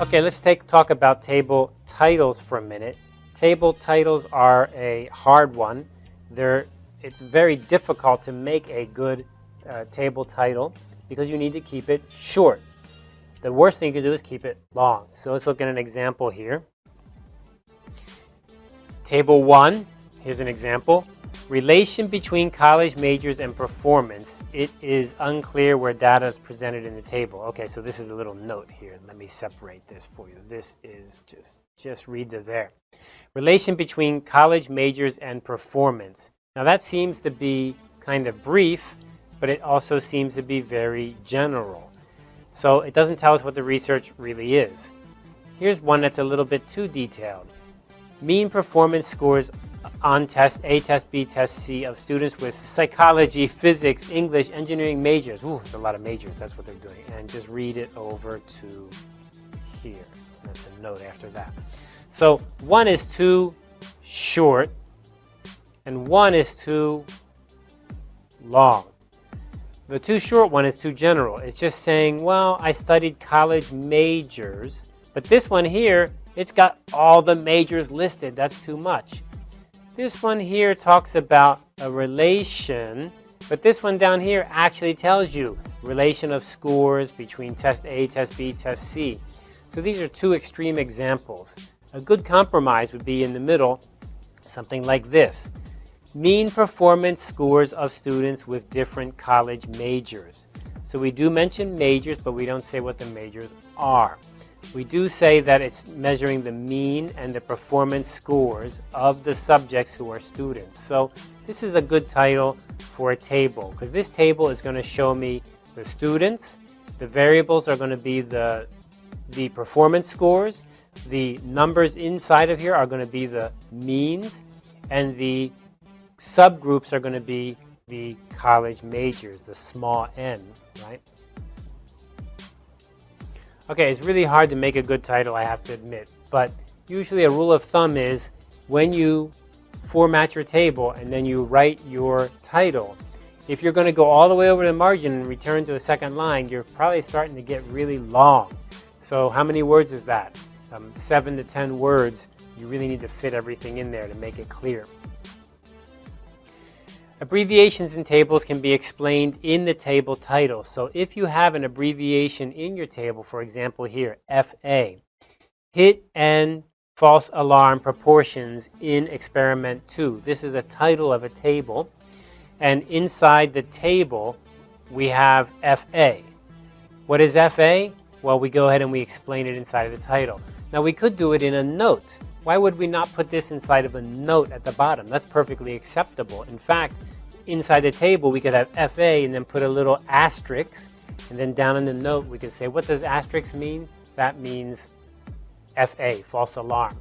Okay, let's take talk about table titles for a minute. Table titles are a hard one. They're, it's very difficult to make a good uh, table title because you need to keep it short. The worst thing you can do is keep it long. So let's look at an example here. Table 1, here's an example. Relation between college majors and performance. It is unclear where data is presented in the table. Okay, so this is a little note here. Let me separate this for you. This is just, just read the there. Relation between college majors and performance. Now that seems to be kind of brief, but it also seems to be very general. So it doesn't tell us what the research really is. Here's one that's a little bit too detailed. Mean performance scores on test A, test B, test C of students with psychology, physics, English, engineering majors. Ooh, there's a lot of majors. That's what they're doing. And just read it over to here. That's a note after that. So one is too short and one is too long. The too short one is too general. It's just saying, well, I studied college majors, but this one here, it's got all the majors listed. That's too much. This one here talks about a relation, but this one down here actually tells you relation of scores between test A, test B, test C. So these are two extreme examples. A good compromise would be in the middle, something like this. Mean performance scores of students with different college majors. So we do mention majors, but we don't say what the majors are. We do say that it's measuring the mean and the performance scores of the subjects who are students. So this is a good title for a table because this table is going to show me the students. The variables are going to be the, the performance scores. The numbers inside of here are going to be the means and the subgroups are going to be the college majors, the small n, right? Okay, it's really hard to make a good title, I have to admit. But usually a rule of thumb is when you format your table and then you write your title, if you're going to go all the way over the margin and return to a second line, you're probably starting to get really long. So how many words is that? Um, seven to ten words. You really need to fit everything in there to make it clear. Abbreviations in tables can be explained in the table title. So if you have an abbreviation in your table, for example here, FA, hit and false alarm proportions in experiment 2. This is a title of a table. And inside the table, we have FA. What is FA? Well, we go ahead and we explain it inside of the title. Now, we could do it in a note. Why would we not put this inside of a note at the bottom? That's perfectly acceptable. In fact, inside the table, we could have FA and then put a little asterisk. And then down in the note, we could say, what does asterisk mean? That means FA, false alarm.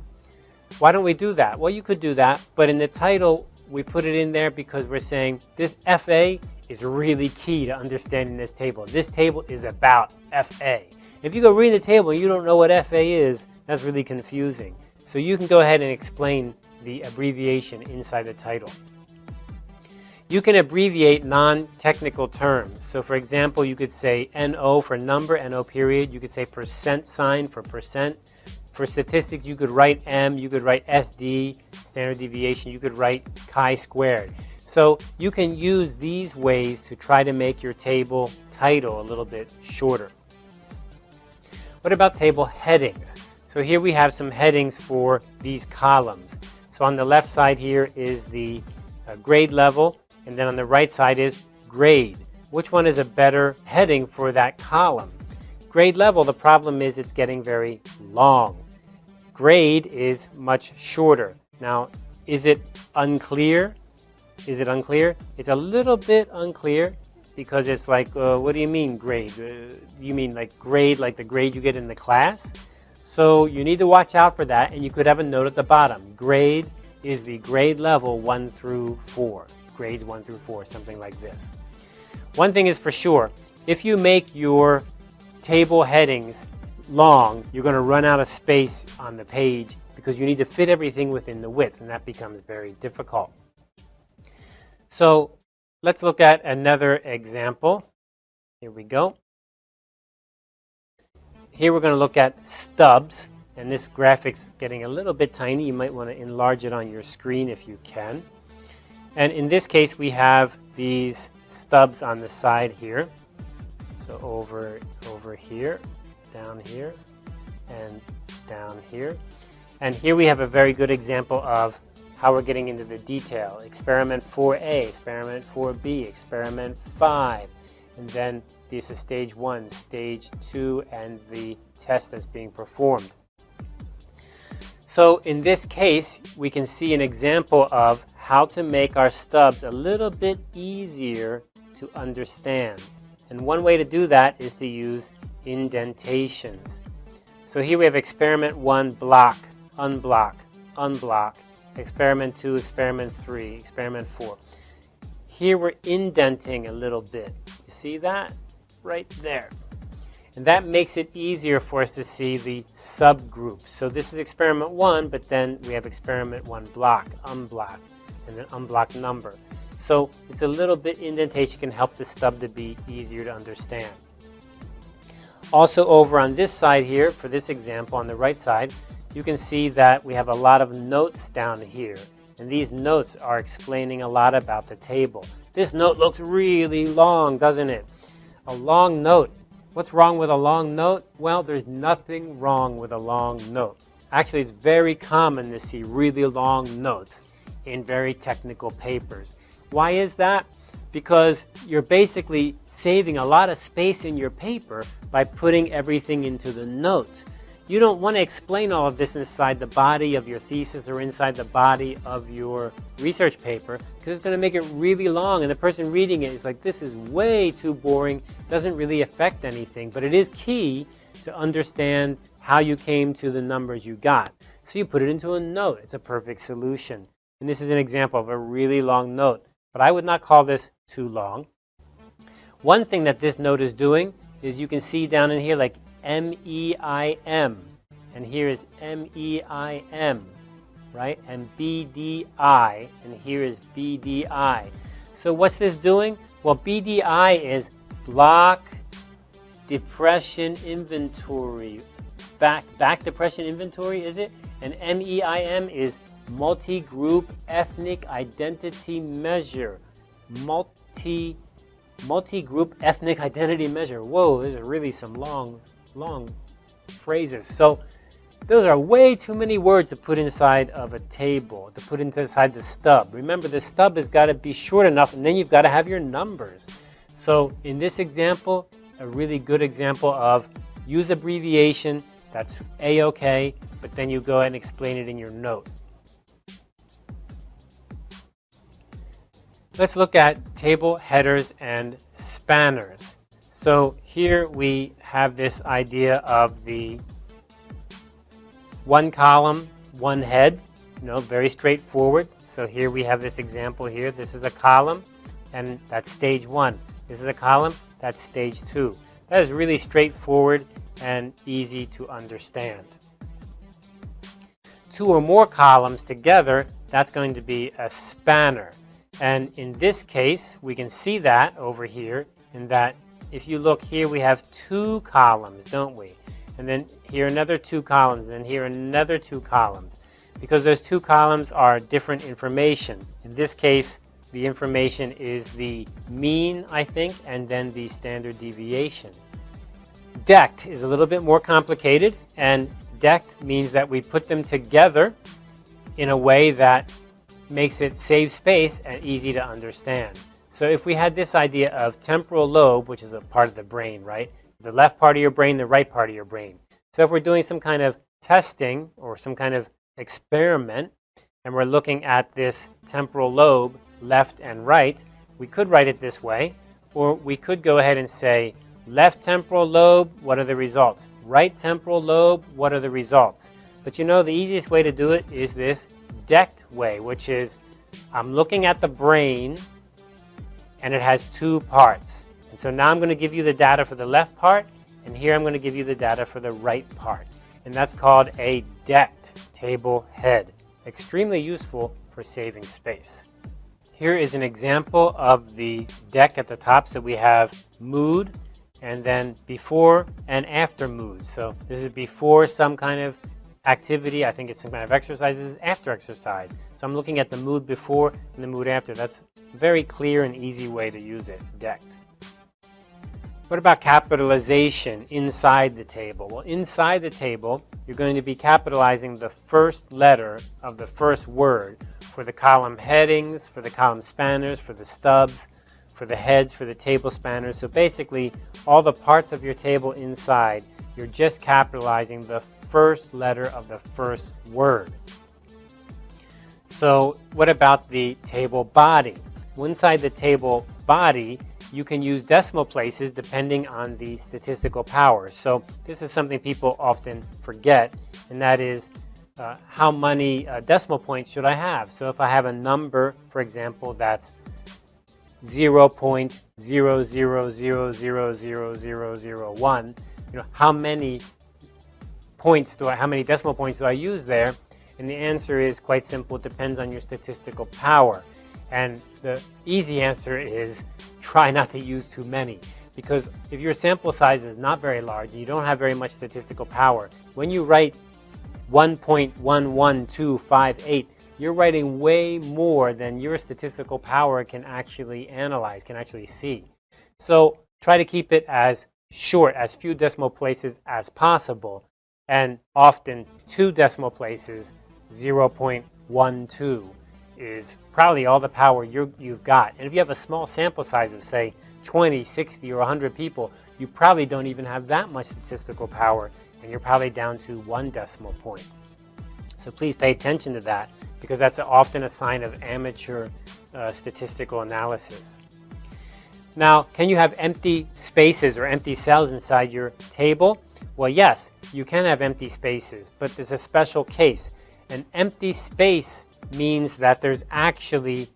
Why don't we do that? Well, you could do that, but in the title, we put it in there because we're saying this FA is really key to understanding this table. This table is about FA. If you go read the table and you don't know what FA is, that's really confusing. So you can go ahead and explain the abbreviation inside the title. You can abbreviate non-technical terms. So for example, you could say NO for number, NO period. You could say percent sign for percent. For statistics, you could write M, you could write SD, standard deviation, you could write chi-squared. So you can use these ways to try to make your table title a little bit shorter. What about table headings? So here we have some headings for these columns. So on the left side here is the uh, grade level, and then on the right side is grade. Which one is a better heading for that column? Grade level, the problem is it's getting very long. Grade is much shorter. Now, is it unclear? Is it unclear? It's a little bit unclear because it's like, uh, what do you mean grade? Uh, you mean like grade, like the grade you get in the class? So you need to watch out for that, and you could have a note at the bottom. Grade is the grade level 1 through 4. Grades 1 through 4, something like this. One thing is for sure, if you make your table headings long, you're going to run out of space on the page because you need to fit everything within the width, and that becomes very difficult. So let's look at another example. Here we go. Here we're going to look at stubs. And this graphic's getting a little bit tiny. You might want to enlarge it on your screen if you can. And in this case, we have these stubs on the side here. So over, over here, down here, and down here. And here we have a very good example of how we're getting into the detail. Experiment 4A, experiment 4B, experiment 5. And then this is stage 1, stage 2, and the test that's being performed. So in this case, we can see an example of how to make our stubs a little bit easier to understand. And one way to do that is to use indentations. So here we have experiment 1, block, unblock, unblock, experiment 2, experiment 3, experiment 4. Here we're indenting a little bit. See that? Right there. And that makes it easier for us to see the subgroups. So this is experiment one, but then we have experiment one block, unblock, and then unblock number. So it's a little bit indentation can help the stub to be easier to understand. Also over on this side here, for this example on the right side, you can see that we have a lot of notes down here. And these notes are explaining a lot about the table. This note looks really long, doesn't it? A long note What's wrong with a long note? Well, there's nothing wrong with a long note. Actually, it's very common to see really long notes in very technical papers. Why is that? Because you're basically saving a lot of space in your paper by putting everything into the note. You don't want to explain all of this inside the body of your thesis or inside the body of your research paper because it's going to make it really long and the person reading it is like, this is way too boring, doesn't really affect anything, but it is key to understand how you came to the numbers you got. So you put it into a note. It's a perfect solution. And this is an example of a really long note, but I would not call this too long. One thing that this note is doing is you can see down in here like M-E-I-M. And here is M-E-I-M, right? And B-D-I, and here is B-D-I. So what's this doing? Well, BDI is block depression inventory. Beck, Beck depression inventory, is it? And MEIM is multi-group ethnic identity measure. Multi, multi-group ethnic identity measure. Whoa, there's really some long long phrases. So those are way too many words to put inside of a table, to put inside the stub. Remember, the stub has got to be short enough, and then you've got to have your numbers. So in this example, a really good example of use abbreviation, that's A-OK, but then you go and explain it in your note. Let's look at table headers and spanners. So here we have this idea of the one column, one head, you know, very straightforward. So here we have this example here. This is a column, and that's stage one. This is a column, that's stage two. That is really straightforward and easy to understand. Two or more columns together, that's going to be a spanner. And in this case, we can see that over here in that if you look here, we have two columns, don't we? And then here another two columns, and here another two columns. Because those two columns are different information. In this case, the information is the mean, I think, and then the standard deviation. Decked is a little bit more complicated, and decked means that we put them together in a way that makes it save space and easy to understand. So if we had this idea of temporal lobe, which is a part of the brain, right? The left part of your brain, the right part of your brain. So if we're doing some kind of testing or some kind of experiment, and we're looking at this temporal lobe, left and right, we could write it this way, or we could go ahead and say, left temporal lobe, what are the results? Right temporal lobe, what are the results? But you know, the easiest way to do it is this decked way, which is I'm looking at the brain and it has two parts. And so now I'm going to give you the data for the left part, and here I'm going to give you the data for the right part. And that's called a decked table head. Extremely useful for saving space. Here is an example of the deck at the top. So we have mood, and then before and after mood. So this is before some kind of activity. I think it's some kind of exercise. This after exercise. So I'm looking at the mood before and the mood after. That's a very clear and easy way to use it, decked. What about capitalization inside the table? Well, inside the table, you're going to be capitalizing the first letter of the first word for the column headings, for the column spanners, for the stubs, for the heads, for the table spanners. So basically, all the parts of your table inside, you're just capitalizing the first letter of the first word. So what about the table body? Inside the table body, you can use decimal places depending on the statistical power. So this is something people often forget, and that is uh, how many uh, decimal points should I have? So if I have a number, for example, that's 0 0.0000001, you know, how many points do I, how many decimal points do I use there? And the answer is quite simple, it depends on your statistical power. And the easy answer is try not to use too many. Because if your sample size is not very large and you don't have very much statistical power, when you write 1.11258, you're writing way more than your statistical power can actually analyze, can actually see. So try to keep it as short, as few decimal places as possible, and often two decimal places, 0.12 is probably all the power you have got. And if you have a small sample size of, say, 20, 60, or 100 people, you probably don't even have that much statistical power, and you're probably down to one decimal point. So please pay attention to that, because that's often a sign of amateur uh, statistical analysis. Now, can you have empty spaces or empty cells inside your table? Well, yes, you can have empty spaces, but there's a special case. An empty space means that there's actually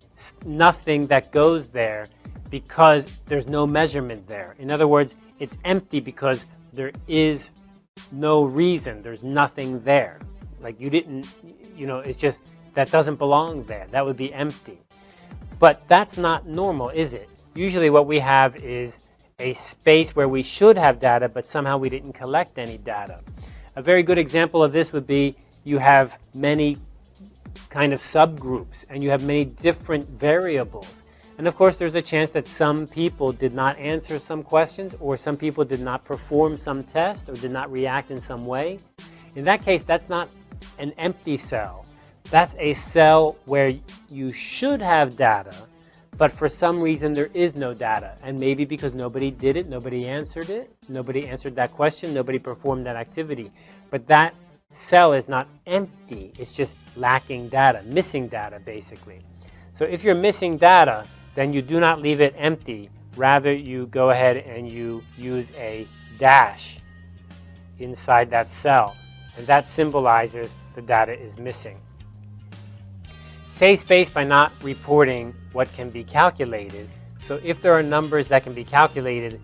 nothing that goes there because there's no measurement there. In other words, it's empty because there is no reason, there's nothing there. Like you didn't, you know, it's just, that doesn't belong there. That would be empty. But that's not normal, is it? Usually what we have is a space where we should have data, but somehow we didn't collect any data. A very good example of this would be you have many kind of subgroups and you have many different variables. And of course, there's a chance that some people did not answer some questions or some people did not perform some test or did not react in some way. In that case, that's not an empty cell. That's a cell where you should have data, but for some reason there is no data. And maybe because nobody did it, nobody answered it, nobody answered that question, nobody performed that activity. But that cell is not empty, it's just lacking data, missing data basically. So if you're missing data, then you do not leave it empty. Rather, you go ahead and you use a dash inside that cell. And that symbolizes the data is missing. Save space by not reporting what can be calculated. So if there are numbers that can be calculated,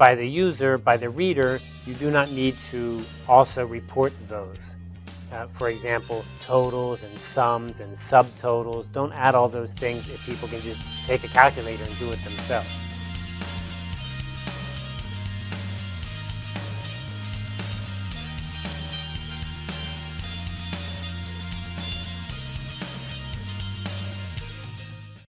by the user, by the reader, you do not need to also report those. Uh, for example, totals and sums and subtotals. Don't add all those things if people can just take a calculator and do it themselves.